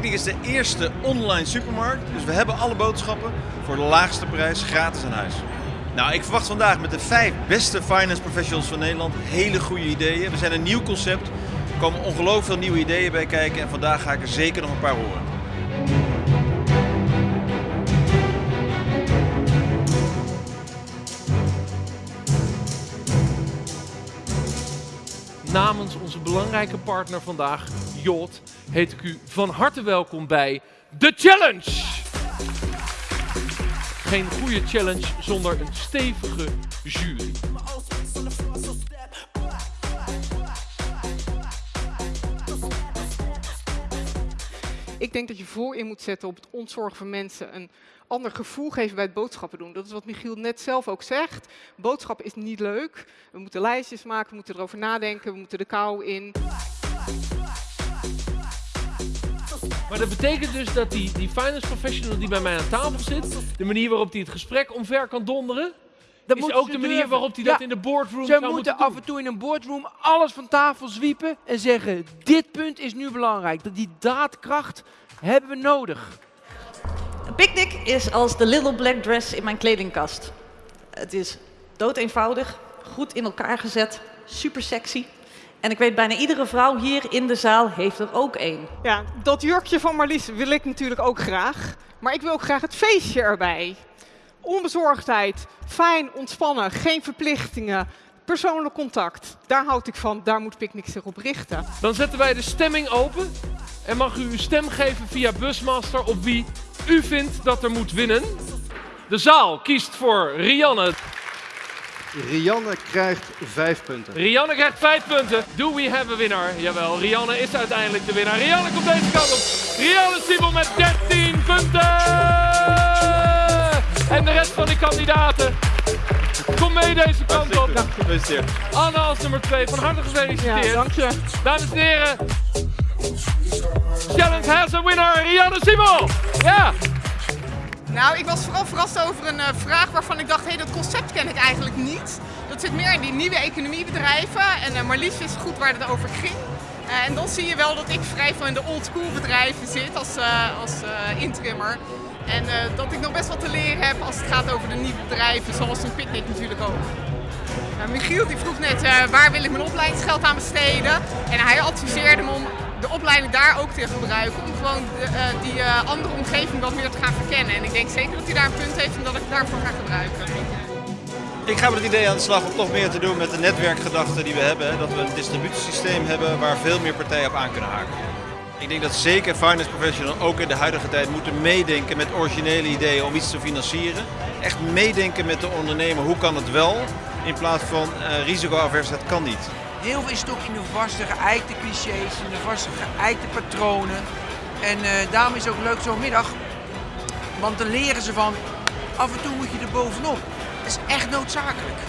Picnic is de eerste online supermarkt, dus we hebben alle boodschappen voor de laagste prijs gratis aan huis. Nou, ik verwacht vandaag met de vijf beste finance professionals van Nederland hele goede ideeën. We zijn een nieuw concept, er komen ongelooflijk veel nieuwe ideeën bij kijken en vandaag ga ik er zeker nog een paar horen. Namens onze belangrijke partner vandaag, Jot, heet ik u van harte welkom bij The Challenge! Geen goede challenge zonder een stevige jury. Ik denk dat je voor in moet zetten op het ontzorgen van mensen, een ander gevoel geven bij het boodschappen doen. Dat is wat Michiel net zelf ook zegt. Boodschappen is niet leuk. We moeten lijstjes maken, we moeten erover nadenken, we moeten de kou in. Maar dat betekent dus dat die, die finance professional die bij mij aan tafel zit, de manier waarop hij het gesprek omver kan donderen, Dat is ook ze de manier durven. waarop hij dat Ja, in de boardroom Ze zou moeten moeten af en toe in een boardroom alles van tafel zwiepen en zeggen: Dit punt is nu belangrijk. Dat die daadkracht hebben we nodig. Een picknick is als de little black dress in mijn kledingkast. Het is doodeenvoudig, goed in elkaar gezet, super sexy. En ik weet bijna iedere vrouw hier in de zaal heeft er ook één. Ja, dat jurkje van Marlies wil ik natuurlijk ook graag. Maar ik wil ook graag het feestje erbij. Onbezorgdheid, fijn, ontspannen, geen verplichtingen, persoonlijk contact. Daar houd ik van, daar moet Picnic zich op richten. Dan zetten wij de stemming open en mag u uw stem geven via Busmaster op wie u vindt dat er moet winnen. De zaal kiest voor Rianne. Rianne krijgt vijf punten. Rianne krijgt 5 punten. Do we have a winner? Jawel, Rianne is uiteindelijk de winnaar. Rianne komt deze kant op. Rianne Siebel met 13 punten. En de rest van die kandidaten. Kom mee deze kant op. Gefeliciteerd. Anne als nummer 2, van harte gefeliciteerd. Ja, dank je. Dames en heren. Challenge has a winner, Rianne Siebel. Ja. Nou, ik was vooral verrast over een eh, vraag waarvan ik dacht, hé, dat concept ken ik eigenlijk niet. Dat zit meer in die nieuwe economiebedrijven en eh, Marlies wist goed waar het over ging. Eh, en dan zie je wel dat ik vrij veel in de old school bedrijven zit als, eh, als eh, intrimmer. En eh, dat ik nog best wat te leren heb als het gaat over de nieuwe bedrijven, zoals een picknick natuurlijk ook. Nou, Michiel die vroeg net eh, waar wil ik mijn opleidingsgeld aan besteden. En hij adviseerde me om de opleiding daar ook te gebruiken. Om gewoon eh, die andere omgeving wat meer te gaan verkennen. En ik denk zeker dat hij daar een punt heeft en dat ik daarvoor ga gebruiken. Ik ga met het idee aan de slag om toch meer te doen met de netwerkgedachte die we hebben. Dat we een distributiesysteem hebben waar veel meer partijen op aan kunnen haken. Ik denk dat zeker finance professionals ook in de huidige tijd moeten meedenken met originele ideeën om iets te financieren. Echt meedenken met de ondernemer, hoe kan het wel? In plaats van eh risicoavers, het kan niet. Heel veel is toch in de vaste geëikte clichés, in de vaste geëikte patronen. En eh, daarom is het ook leuk zo'n middag. Want dan leren ze van, af en toe moet je er bovenop. Dat is echt noodzakelijk.